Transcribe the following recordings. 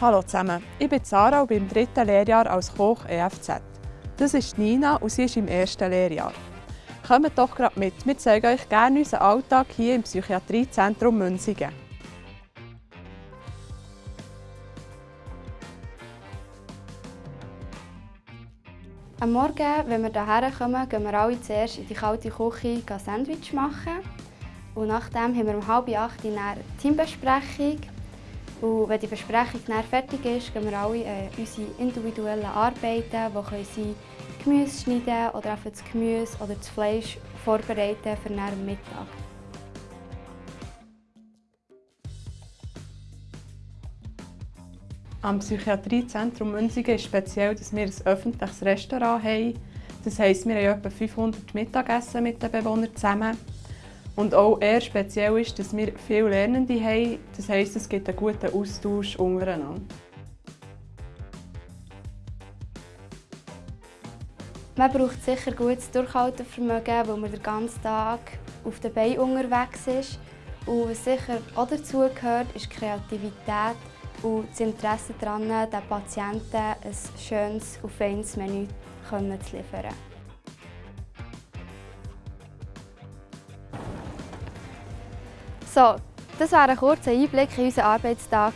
Hallo zusammen, ich bin Sarah und bin im dritten Lehrjahr als Koch EFZ. Das ist Nina und sie ist im ersten Lehrjahr. Kommt doch gerade mit, wir zeigen euch gerne unseren Alltag hier im Psychiatriezentrum Münzigen. Am Morgen, wenn wir hierher kommen, gehen wir alle zuerst in die kalte Küche ein Sandwich machen. Und nachdem haben wir um halb acht eine Teambesprechung. Und wenn die Besprechung dann fertig ist, gehen wir alle äh, unsere individuellen Arbeiten, die können sein Gemüse schneiden oder einfach das Gemüse oder das Fleisch vorbereiten für den Mittag. Am Psychiatriezentrum Münzigen ist speziell, dass wir ein öffentliches Restaurant haben. Das heisst, wir haben etwa 500 Mittagessen mit den Bewohnern zusammen. Und auch eher speziell ist, dass wir viele Lernende haben. Das heisst, es gibt einen guten Austausch untereinander. Man braucht sicher gutes Durchhaltevermögen, weil man den ganzen Tag auf den Beinen unterwegs ist. Und was sicher auch dazu gehört, ist Kreativität und das Interesse daran, den Patienten ein schönes und feines Menü zu liefern. So, das war ein kurzer Einblick in unseren Arbeitstag.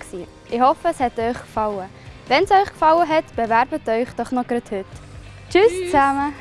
Ich hoffe, es hat euch gefallen. Wenn es euch gefallen hat, bewerbt euch doch noch heute. Tschüss, Tschüss. zusammen!